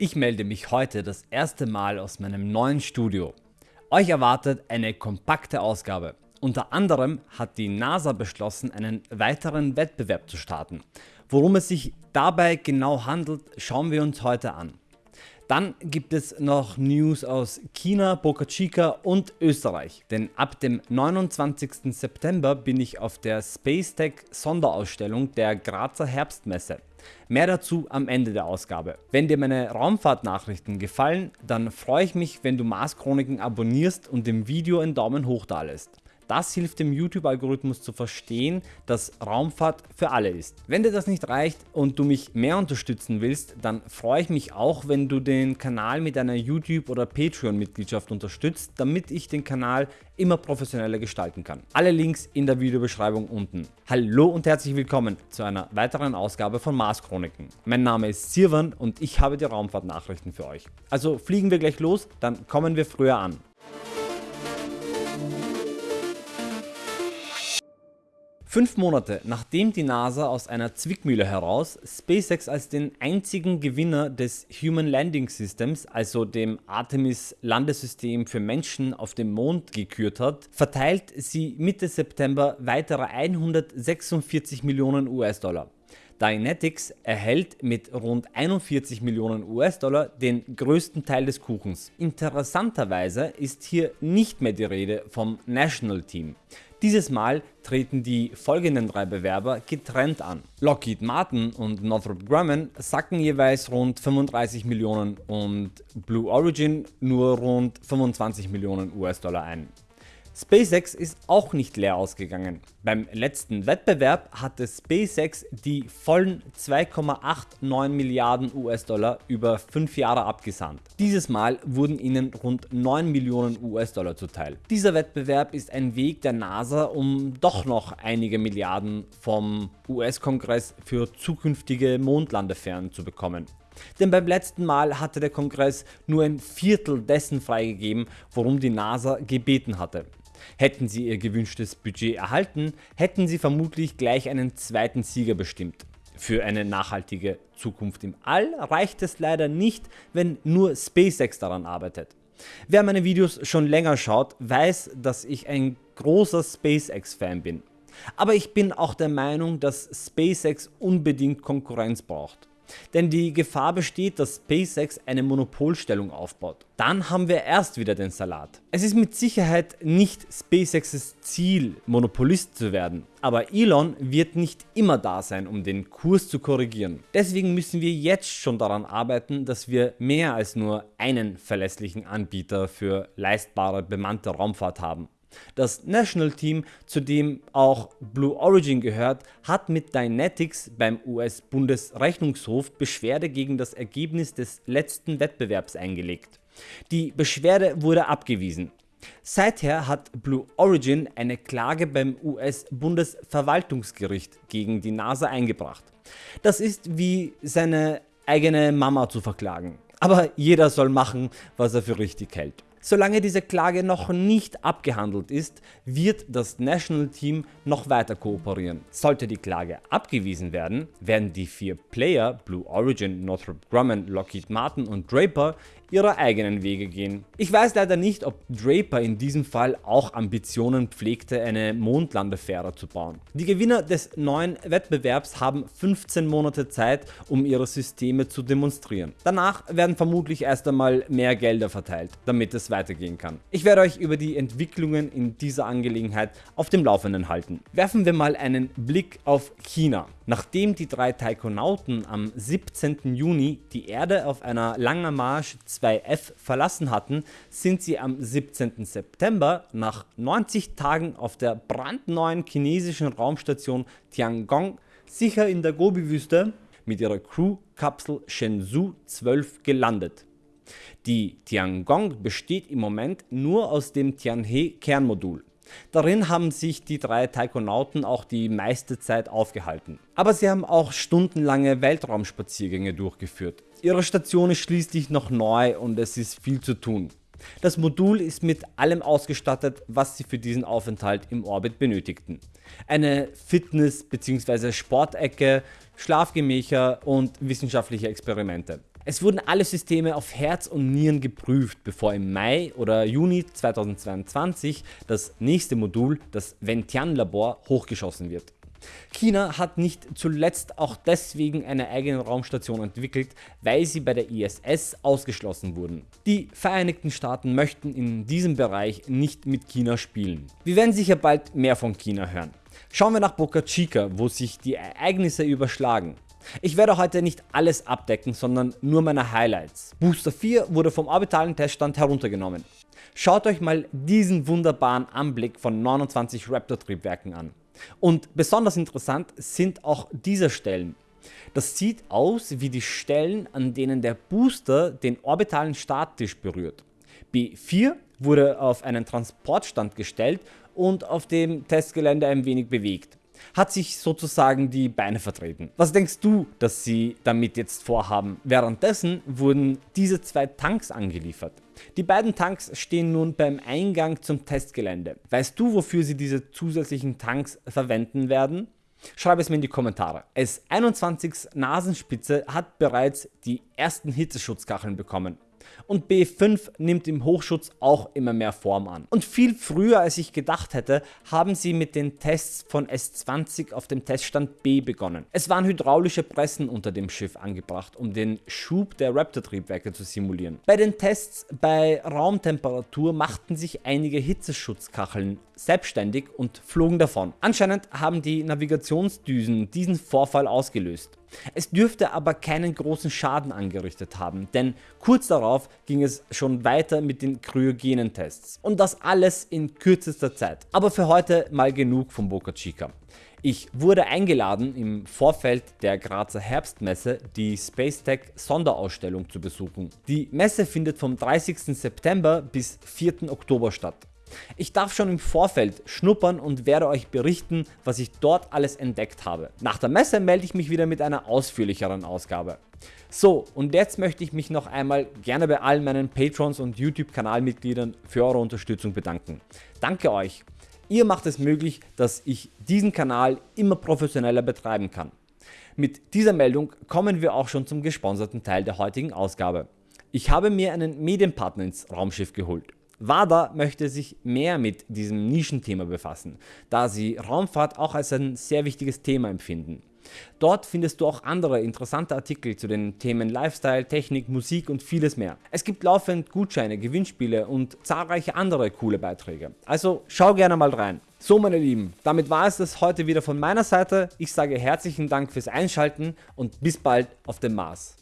Ich melde mich heute das erste Mal aus meinem neuen Studio. Euch erwartet eine kompakte Ausgabe. Unter anderem hat die NASA beschlossen einen weiteren Wettbewerb zu starten. Worum es sich dabei genau handelt schauen wir uns heute an. Dann gibt es noch News aus China, Boca Chica und Österreich, denn ab dem 29. September bin ich auf der Spacetech Sonderausstellung der Grazer Herbstmesse. Mehr dazu am Ende der Ausgabe. Wenn dir meine Raumfahrtnachrichten gefallen, dann freue ich mich wenn du Mars Chroniken abonnierst und dem Video einen Daumen hoch da lässt. Das hilft dem YouTube-Algorithmus zu verstehen, dass Raumfahrt für alle ist. Wenn dir das nicht reicht und du mich mehr unterstützen willst, dann freue ich mich auch wenn du den Kanal mit einer YouTube oder Patreon Mitgliedschaft unterstützt, damit ich den Kanal immer professioneller gestalten kann. Alle Links in der Videobeschreibung unten. Hallo und herzlich willkommen zu einer weiteren Ausgabe von Mars Chroniken. Mein Name ist Sirwan und ich habe die Raumfahrtnachrichten für euch. Also fliegen wir gleich los, dann kommen wir früher an. Fünf Monate nachdem die NASA aus einer Zwickmühle heraus SpaceX als den einzigen Gewinner des Human Landing Systems, also dem Artemis Landesystem für Menschen auf dem Mond gekürt hat, verteilt sie Mitte September weitere 146 Millionen US-Dollar. Dynetics erhält mit rund 41 Millionen US-Dollar den größten Teil des Kuchens. Interessanterweise ist hier nicht mehr die Rede vom National Team. Dieses Mal treten die folgenden drei Bewerber getrennt an. Lockheed Martin und Northrop Grumman sacken jeweils rund 35 Millionen und Blue Origin nur rund 25 Millionen US-Dollar ein. SpaceX ist auch nicht leer ausgegangen. Beim letzten Wettbewerb hatte SpaceX die vollen 2,89 Milliarden US-Dollar über 5 Jahre abgesandt. Dieses Mal wurden ihnen rund 9 Millionen US-Dollar zuteil. Dieser Wettbewerb ist ein Weg der NASA um doch noch einige Milliarden vom US-Kongress für zukünftige Mondlandefähren zu bekommen. Denn beim letzten Mal hatte der Kongress nur ein Viertel dessen freigegeben worum die NASA gebeten hatte. Hätten sie ihr gewünschtes Budget erhalten, hätten sie vermutlich gleich einen zweiten Sieger bestimmt. Für eine nachhaltige Zukunft im All reicht es leider nicht, wenn nur SpaceX daran arbeitet. Wer meine Videos schon länger schaut, weiß, dass ich ein großer SpaceX Fan bin. Aber ich bin auch der Meinung, dass SpaceX unbedingt Konkurrenz braucht. Denn die Gefahr besteht, dass SpaceX eine Monopolstellung aufbaut. Dann haben wir erst wieder den Salat. Es ist mit Sicherheit nicht SpaceXs Ziel Monopolist zu werden, aber Elon wird nicht immer da sein um den Kurs zu korrigieren. Deswegen müssen wir jetzt schon daran arbeiten, dass wir mehr als nur einen verlässlichen Anbieter für leistbare bemannte Raumfahrt haben. Das National Team, zu dem auch Blue Origin gehört, hat mit Dynetics beim US-Bundesrechnungshof Beschwerde gegen das Ergebnis des letzten Wettbewerbs eingelegt. Die Beschwerde wurde abgewiesen. Seither hat Blue Origin eine Klage beim US-Bundesverwaltungsgericht gegen die NASA eingebracht. Das ist wie seine eigene Mama zu verklagen. Aber jeder soll machen, was er für richtig hält. Solange diese Klage noch nicht abgehandelt ist, wird das National Team noch weiter kooperieren. Sollte die Klage abgewiesen werden, werden die vier Player Blue Origin, Northrop Grumman, Lockheed Martin und Draper ihre eigenen Wege gehen. Ich weiß leider nicht ob Draper in diesem Fall auch Ambitionen pflegte eine Mondlandefähre zu bauen. Die Gewinner des neuen Wettbewerbs haben 15 Monate Zeit um ihre Systeme zu demonstrieren. Danach werden vermutlich erst einmal mehr Gelder verteilt, damit es weitergehen kann. Ich werde euch über die Entwicklungen in dieser Angelegenheit auf dem Laufenden halten. Werfen wir mal einen Blick auf China. Nachdem die drei Taikonauten am 17. Juni die Erde auf einer Langer Marsch 2F verlassen hatten, sind sie am 17. September nach 90 Tagen auf der brandneuen chinesischen Raumstation Tiangong sicher in der Gobi-Wüste mit ihrer Crew-Kapsel Shenzhou 12 gelandet. Die Tiangong besteht im Moment nur aus dem Tianhe Kernmodul. Darin haben sich die drei Taikonauten auch die meiste Zeit aufgehalten. Aber sie haben auch stundenlange Weltraumspaziergänge durchgeführt. Ihre Station ist schließlich noch neu und es ist viel zu tun. Das Modul ist mit allem ausgestattet was sie für diesen Aufenthalt im Orbit benötigten. Eine Fitness- bzw. Sportecke, Schlafgemächer und wissenschaftliche Experimente. Es wurden alle Systeme auf Herz und Nieren geprüft, bevor im Mai oder Juni 2022 das nächste Modul, das Ventian Labor, hochgeschossen wird. China hat nicht zuletzt auch deswegen eine eigene Raumstation entwickelt, weil sie bei der ISS ausgeschlossen wurden. Die Vereinigten Staaten möchten in diesem Bereich nicht mit China spielen. Wir werden sicher bald mehr von China hören. Schauen wir nach Boca Chica, wo sich die Ereignisse überschlagen. Ich werde heute nicht alles abdecken, sondern nur meine Highlights. Booster 4 wurde vom orbitalen Teststand heruntergenommen. Schaut euch mal diesen wunderbaren Anblick von 29 Raptor Triebwerken an. Und besonders interessant sind auch diese Stellen. Das sieht aus wie die Stellen an denen der Booster den orbitalen Starttisch berührt. B4 wurde auf einen Transportstand gestellt und auf dem Testgelände ein wenig bewegt hat sich sozusagen die Beine vertreten. Was denkst du, dass sie damit jetzt vorhaben? Währenddessen wurden diese zwei Tanks angeliefert. Die beiden Tanks stehen nun beim Eingang zum Testgelände. Weißt du, wofür sie diese zusätzlichen Tanks verwenden werden? Schreib es mir in die Kommentare. S21 Nasenspitze hat bereits die ersten Hitzeschutzkacheln bekommen und B5 nimmt im Hochschutz auch immer mehr Form an. Und viel früher als ich gedacht hätte, haben sie mit den Tests von S20 auf dem Teststand B begonnen. Es waren hydraulische Pressen unter dem Schiff angebracht, um den Schub der Raptor-Triebwerke zu simulieren. Bei den Tests bei Raumtemperatur machten sich einige Hitzeschutzkacheln selbstständig und flogen davon. Anscheinend haben die Navigationsdüsen diesen Vorfall ausgelöst. Es dürfte aber keinen großen Schaden angerichtet haben, denn kurz darauf ging es schon weiter mit den kryogenen Tests. Und das alles in kürzester Zeit. Aber für heute mal genug von Boca Chica. Ich wurde eingeladen im Vorfeld der Grazer Herbstmesse die Spacetech Sonderausstellung zu besuchen. Die Messe findet vom 30. September bis 4. Oktober statt. Ich darf schon im Vorfeld schnuppern und werde euch berichten, was ich dort alles entdeckt habe. Nach der Messe melde ich mich wieder mit einer ausführlicheren Ausgabe. So, und jetzt möchte ich mich noch einmal gerne bei allen meinen Patrons und YouTube Kanalmitgliedern für eure Unterstützung bedanken. Danke euch. Ihr macht es möglich, dass ich diesen Kanal immer professioneller betreiben kann. Mit dieser Meldung kommen wir auch schon zum gesponserten Teil der heutigen Ausgabe. Ich habe mir einen Medienpartner ins Raumschiff geholt. WADA möchte sich mehr mit diesem Nischenthema befassen, da sie Raumfahrt auch als ein sehr wichtiges Thema empfinden. Dort findest du auch andere interessante Artikel zu den Themen Lifestyle, Technik, Musik und vieles mehr. Es gibt laufend Gutscheine, Gewinnspiele und zahlreiche andere coole Beiträge. Also schau gerne mal rein. So meine Lieben, damit war es das heute wieder von meiner Seite. Ich sage herzlichen Dank fürs Einschalten und bis bald auf dem Mars.